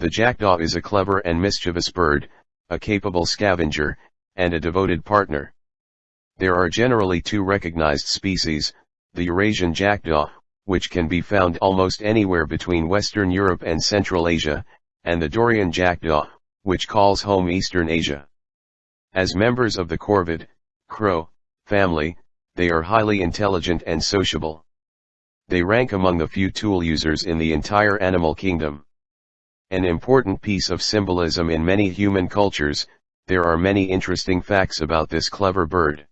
The jackdaw is a clever and mischievous bird, a capable scavenger, and a devoted partner. There are generally two recognized species, the Eurasian jackdaw, which can be found almost anywhere between Western Europe and Central Asia, and the Daurian jackdaw, which calls home Eastern Asia. As members of the corvid, crow, family, they are highly intelligent and sociable. They rank among the few tool users in the entire animal kingdom. An important piece of symbolism in many human cultures, there are many interesting facts about this clever bird.